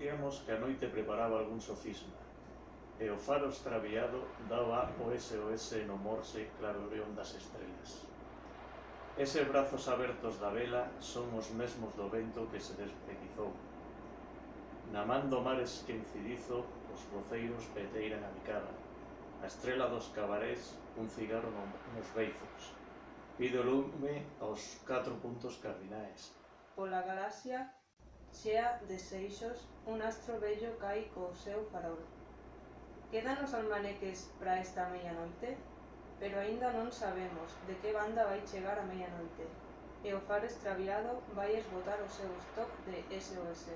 Tiamos que a noite preparaba algún sofisma, e o faro extraviado daba o SOS no morse claroreón das estrelas. Ese brazos abertos da vela son os mesmos do vento que se despedizou. Na man do mar esquencidizo, os roceiros peteiran a bicada. A estrela dos cabarés, un cigarro nos beizos. Pido lume aos catro puntos cardinais. Pola galaxia chea de seixos, un astro bello cai co seu farol. Quedan os almaneques para esta meia noite? Pero aínda non sabemos de que banda vai chegar a meia noite. E o faro extraviado vai esgotar o seu stock de SOS.